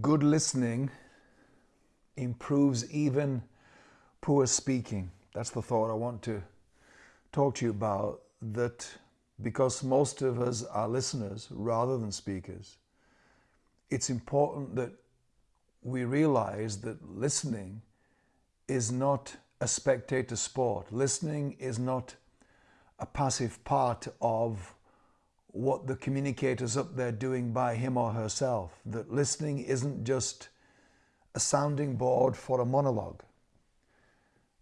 good listening improves even poor speaking. That's the thought I want to talk to you about. That because most of us are listeners rather than speakers, it's important that we realize that listening is not a spectator sport. Listening is not a passive part of what the communicator's up there doing by him or herself. That listening isn't just a sounding board for a monologue.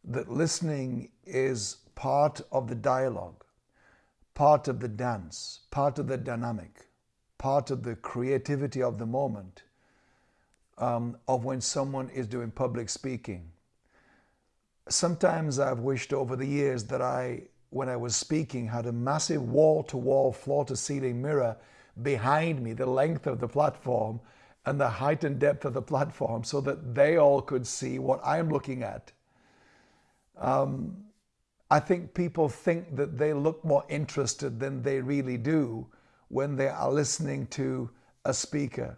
That listening is part of the dialogue, part of the dance, part of the dynamic, part of the creativity of the moment um, of when someone is doing public speaking. Sometimes I've wished over the years that I when I was speaking, had a massive wall to wall, floor to ceiling mirror behind me, the length of the platform and the height and depth of the platform, so that they all could see what I'm looking at. Um, I think people think that they look more interested than they really do when they are listening to a speaker.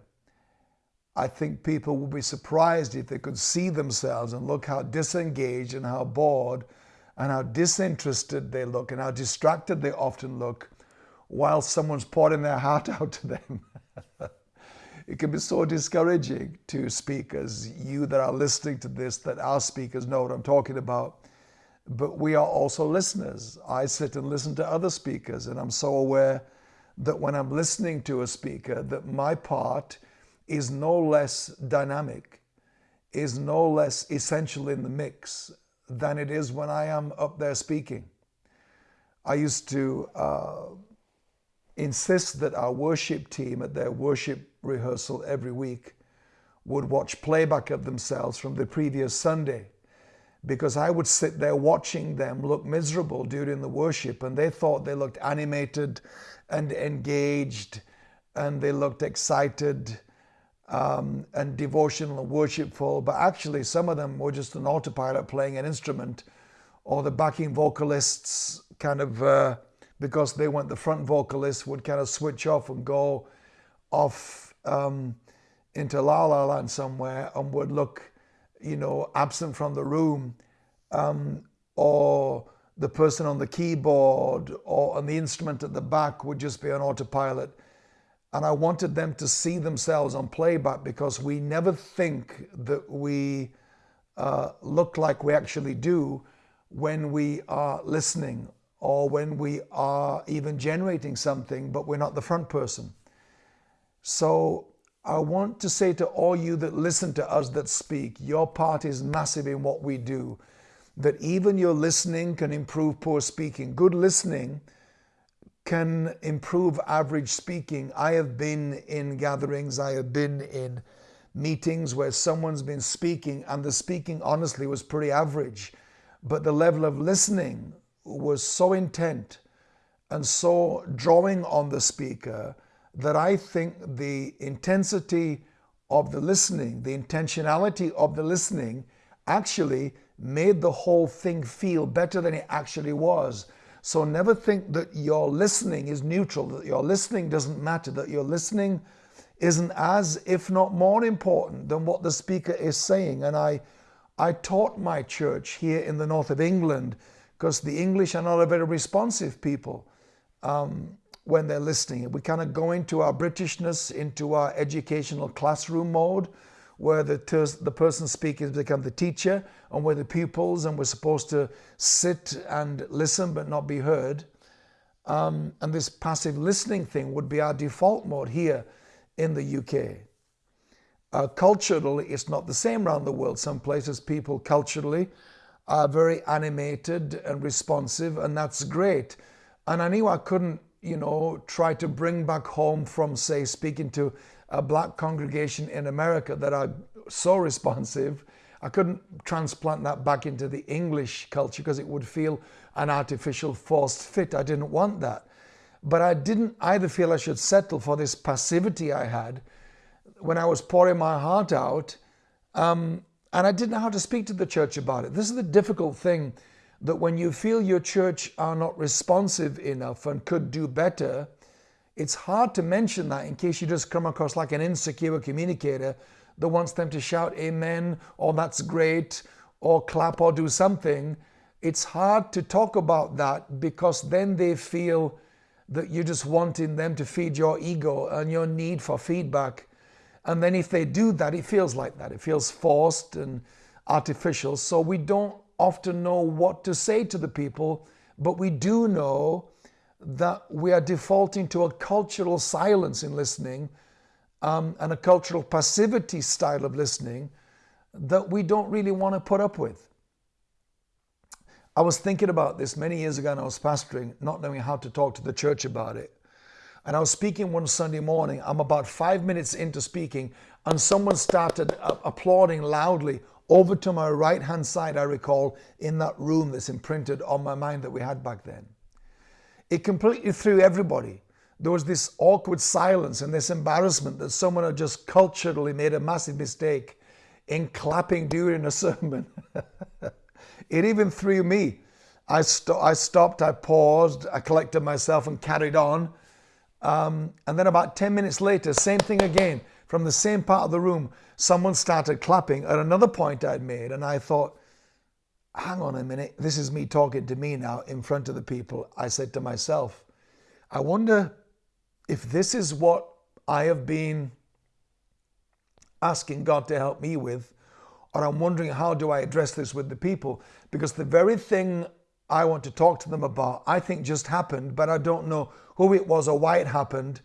I think people would be surprised if they could see themselves and look how disengaged and how bored and how disinterested they look and how distracted they often look while someone's pouring their heart out to them. it can be so discouraging to speakers, you that are listening to this, that our speakers know what I'm talking about. But we are also listeners. I sit and listen to other speakers, and I'm so aware that when I'm listening to a speaker, that my part is no less dynamic, is no less essential in the mix than it is when I am up there speaking. I used to uh, insist that our worship team at their worship rehearsal every week would watch playback of themselves from the previous Sunday because I would sit there watching them look miserable during the worship and they thought they looked animated and engaged and they looked excited um, and devotional and worshipful, but actually some of them were just an autopilot playing an instrument, or the backing vocalists kind of, uh, because they weren't the front vocalists, would kind of switch off and go off um, into La La Land somewhere and would look, you know, absent from the room, um, or the person on the keyboard or on the instrument at the back would just be on autopilot and I wanted them to see themselves on playback because we never think that we uh, look like we actually do when we are listening or when we are even generating something, but we're not the front person. So I want to say to all you that listen to us that speak, your part is massive in what we do. That even your listening can improve poor speaking. Good listening can improve average speaking. I have been in gatherings, I have been in meetings where someone's been speaking and the speaking honestly was pretty average, but the level of listening was so intent and so drawing on the speaker that I think the intensity of the listening, the intentionality of the listening actually made the whole thing feel better than it actually was. So never think that your listening is neutral, that your listening doesn't matter, that your listening isn't as, if not more important than what the speaker is saying. And I, I taught my church here in the north of England because the English are not a very responsive people um, when they're listening. We kind of go into our Britishness, into our educational classroom mode where the, the person speaking has become the teacher and we're the pupils and we're supposed to sit and listen but not be heard. Um, and this passive listening thing would be our default mode here in the UK. Uh, culturally, it's not the same around the world. Some places people culturally are very animated and responsive, and that's great. And I knew I couldn't, you know, try to bring back home from, say, speaking to a black congregation in America that are so responsive. I couldn't transplant that back into the English culture because it would feel an artificial forced fit. I didn't want that. But I didn't either feel I should settle for this passivity I had when I was pouring my heart out. Um, and I didn't know how to speak to the church about it. This is the difficult thing that when you feel your church are not responsive enough and could do better, it's hard to mention that in case you just come across like an insecure communicator that wants them to shout amen or that's great or clap or do something. It's hard to talk about that because then they feel that you're just wanting them to feed your ego and your need for feedback. And then if they do that, it feels like that. It feels forced and artificial. So we don't often know what to say to the people, but we do know that we are defaulting to a cultural silence in listening um, and a cultural passivity style of listening that we don't really want to put up with. I was thinking about this many years ago and I was pastoring, not knowing how to talk to the church about it. And I was speaking one Sunday morning. I'm about five minutes into speaking, and someone started applauding loudly over to my right hand side, I recall, in that room that's imprinted on my mind that we had back then. It completely threw everybody. There was this awkward silence and this embarrassment that someone had just culturally made a massive mistake in clapping during a sermon. it even threw me. I, st- I stopped, I paused, I collected myself and carried on. Um, and then about 10 minutes later, same thing again. From the same part of the room, someone started clapping at another point I'd made. And I thought, hang on a minute, this is me talking to me now in front of the people. I said to myself, I wonder if this is what I have been asking God to help me with, or I'm wondering how do I address this with the people? Because the very thing I want to talk to them about, I think just happened, but I don't know who it was or why it happened.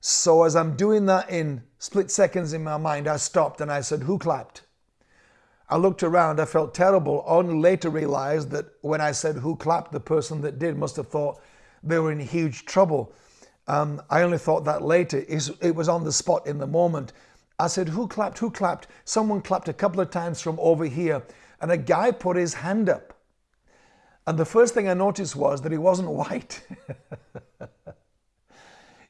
So as I'm doing that in split seconds in my mind, I stopped and I said, Who clapped? I looked around, I felt terrible, only later realized that when I said who clapped, the person that did must have thought they were in huge trouble. Um, I only thought that later. It was on the spot in the moment. I said, Who clapped? Who clapped? Someone clapped a couple of times from over here, and a guy put his hand up. And the first thing I noticed was that he wasn't white.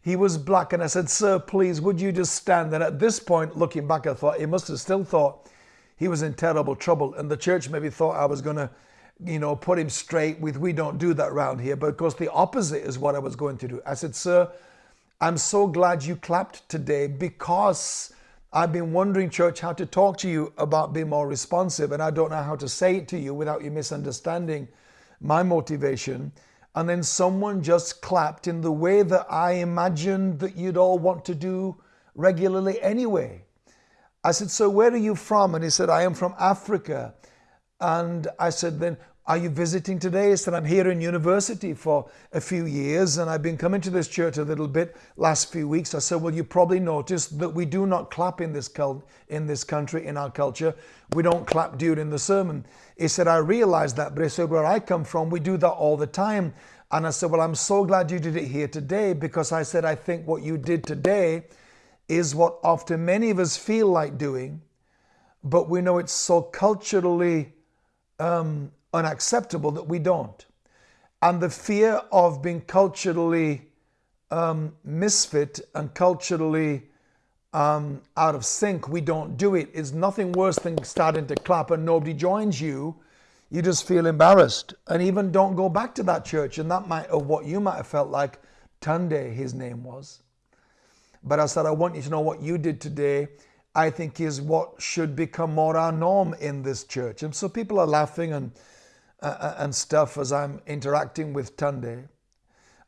he was black. And I said, Sir, please, would you just stand? And at this point, looking back, I thought he must have still thought he was in terrible trouble. And the church maybe thought I was going to, you know, put him straight with, we don't do that round here. But of course, the opposite is what I was going to do. I said, Sir, I'm so glad you clapped today because I've been wondering, church, how to talk to you about being more responsive. And I don't know how to say it to you without you misunderstanding my motivation. And then someone just clapped in the way that I imagined that you'd all want to do regularly anyway. I said, So where are you from? And he said, I am from Africa. And I said, Then are you visiting today? He said, I'm here in university for a few years and I've been coming to this church a little bit last few weeks. I said, Well, you probably noticed that we do not clap in this, cult, in this country, in our culture. We don't clap during the sermon. He said, I realized that, but he said, Where I come from, we do that all the time. And I said, Well, I'm so glad you did it here today because I said, I think what you did today is what often many of us feel like doing, but we know it's so culturally um, unacceptable that we don't. And the fear of being culturally um, misfit and culturally um, out of sync, we don't do it, is nothing worse than starting to clap and nobody joins you. You just feel embarrassed and even don't go back to that church. And that might, of what you might have felt like Tunde, his name was. But I said, I want you to know what you did today, I think is what should become more our norm in this church. And so people are laughing and, uh, uh, and stuff as I'm interacting with Tunde.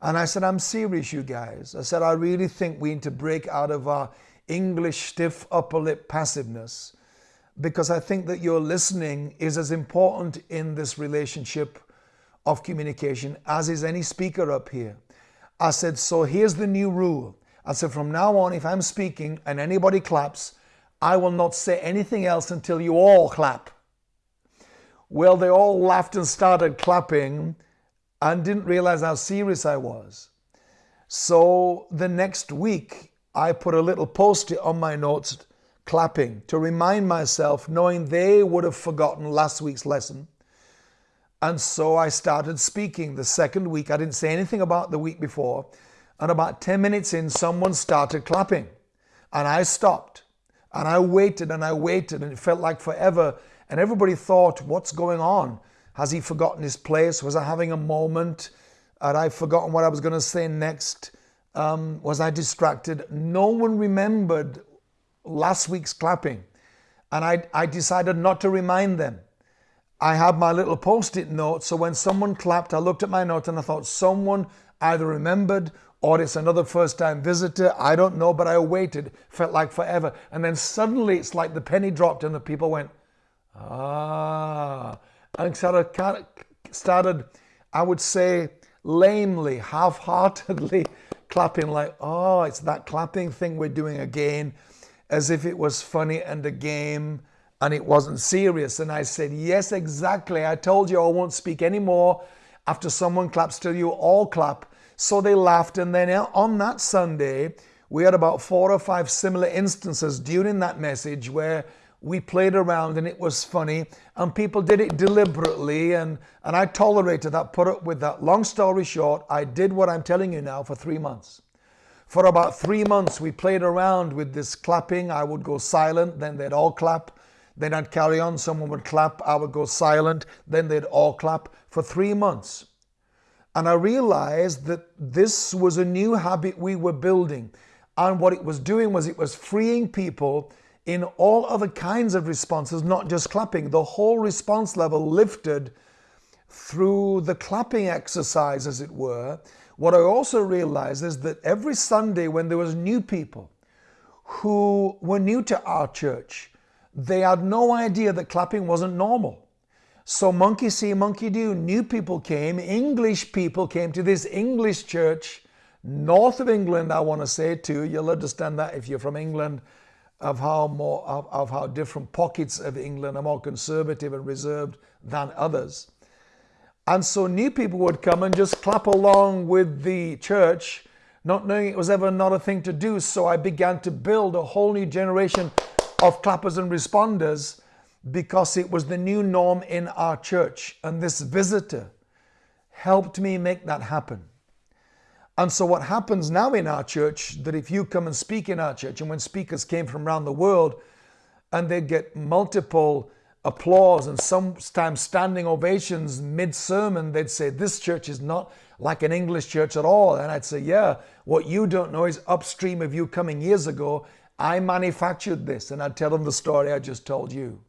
And I said, I'm serious, you guys. I said, I really think we need to break out of our English stiff upper lip passiveness because I think that your listening is as important in this relationship of communication as is any speaker up here. I said, so here's the new rule. I said, from now on, if I'm speaking and anybody claps, I will not say anything else until you all clap. Well, they all laughed and started clapping and didn't realize how serious I was. So the next week, I put a little post it on my notes clapping to remind myself, knowing they would have forgotten last week's lesson. And so I started speaking the second week. I didn't say anything about the week before. And about 10 minutes in, someone started clapping. And I stopped. And I waited and I waited, and it felt like forever. And everybody thought, What's going on? Has he forgotten his place? Was I having a moment? Had I forgotten what I was going to say next? um, was I distracted. No one remembered last week's clapping. And I, I decided not to remind them. I had my little post it note. So when someone clapped, I looked at my note and I thought someone either remembered or it's another first time visitor. I don't know, but I waited. Felt like forever. And then suddenly it's like the penny dropped and the people went, ah. And started, started I would say, lamely, half heartedly clapping, like, oh, it's that clapping thing we're doing again, as if it was funny and a game and it wasn't serious. And I said, yes, exactly. I told you I won't speak anymore after someone claps till you all clap. So they laughed. And then on that Sunday, we had about four or five similar instances during that message where we played around and it was funny and people did it deliberately and, and I tolerated that, put up with that. Long story short, I did what I'm telling you now for three months. For about three months, we played around with this clapping. I would go silent, then they'd all clap. Then I'd carry on, someone would clap, I would go silent, then they'd all clap for three months. And I realized that this was a new habit we were building. And what it was doing was it was freeing people in all other kinds of responses, not just clapping. The whole response level lifted through the clapping exercise, as it were. What I also realized is that every Sunday when there was new people who were new to our church, they had no idea that clapping wasn't normal. So monkey see, monkey do. New people came, English people came to this English church, north of England, I want to say too. You'll understand that if you're from England of how more of, of how different pockets of England are more conservative and reserved than others. And so new people would come and just clap along with the church, not knowing it was ever not a thing to do. So I began to build a whole new generation of clappers and responders because it was the new norm in our church. And this visitor helped me make that happen. And so what happens now in our church, that if you come and speak in our church, and when speakers came from around the world, and they get multiple applause and sometimes standing ovations mid-sermon, they'd say, this church is not like an English church at all. And I'd say, yeah, what you don't know is upstream of you coming years ago, I manufactured this. And I'd tell them the story I just told you.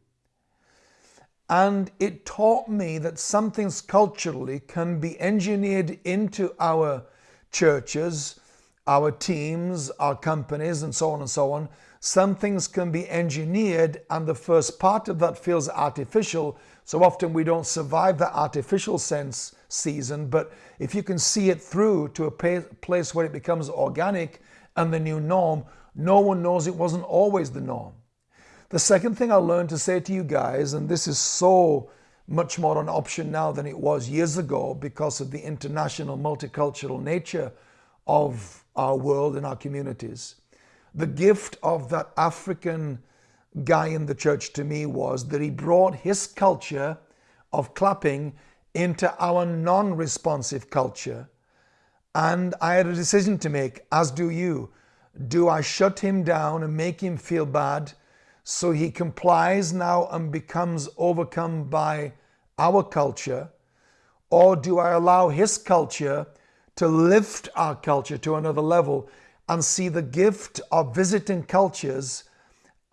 And it taught me that some things culturally can be engineered into our churches, our teams, our companies, and so on and so on. Some things can be engineered, and the first part of that feels artificial. So often we don't survive that artificial sense season. But if you can see it through to a place where it becomes organic and the new norm, no one knows it wasn't always the norm. The second thing I learned to say to you guys, and this is so much more an option now than it was years ago because of the international multicultural nature of our world and our communities. The gift of that African guy in the church to me was that he brought his culture of clapping into our non responsive culture. And I had a decision to make, as do you. Do I shut him down and make him feel bad so he complies now and becomes overcome by our culture, or do I allow his culture to lift our culture to another level and see the gift of visiting cultures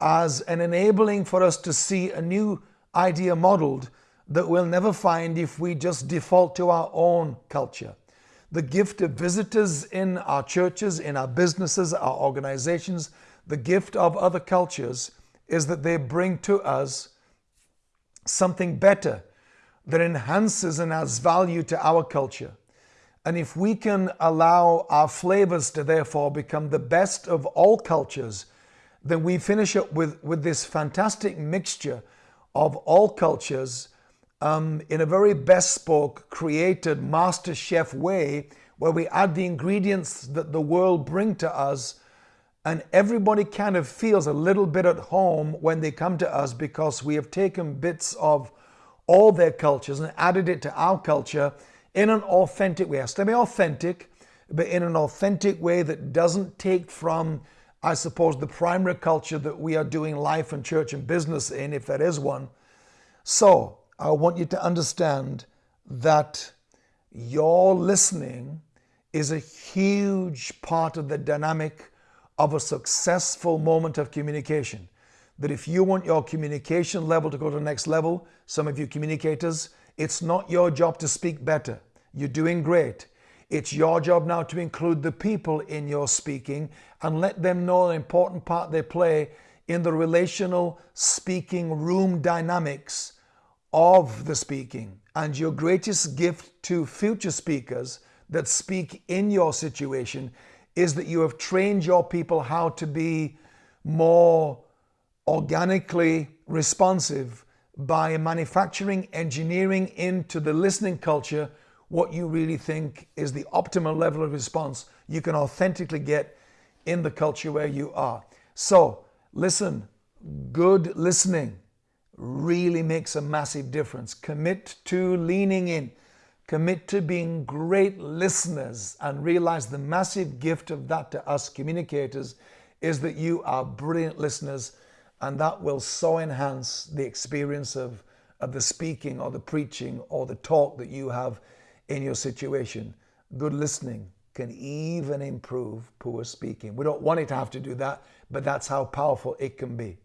as an enabling for us to see a new idea modeled that we'll never find if we just default to our own culture. The gift of visitors in our churches, in our businesses, our organizations, the gift of other cultures is that they bring to us something better that enhances and adds value to our culture. And if we can allow our flavors to therefore become the best of all cultures, then we finish up with, with this fantastic mixture of all cultures um, in a very bespoke, created master chef way where we add the ingredients that the world bring to us and everybody kind of feels a little bit at home when they come to us because we have taken bits of all their cultures and added it to our culture in an authentic way. Has to be authentic, but in an authentic way that doesn't take from, I suppose, the primary culture that we are doing life and church and business in, if there is one. So I want you to understand that your listening is a huge part of the dynamic of a successful moment of communication. That if you want your communication level to go to the next level, some of you communicators, it's not your job to speak better. You're doing great. It's your job now to include the people in your speaking and let them know the important part they play in the relational speaking room dynamics of the speaking. And your greatest gift to future speakers that speak in your situation is that you have trained your people how to be more organically responsive by manufacturing, engineering into the listening culture what you really think is the optimal level of response you can authentically get in the culture where you are. So, listen, good listening really makes a massive difference. Commit to leaning in, commit to being great listeners, and realize the massive gift of that to us communicators is that you are brilliant listeners, and that will so enhance the experience of, of the speaking or the preaching or the talk that you have in your situation. Good listening can even improve poor speaking. We don't want it to have to do that, but that's how powerful it can be.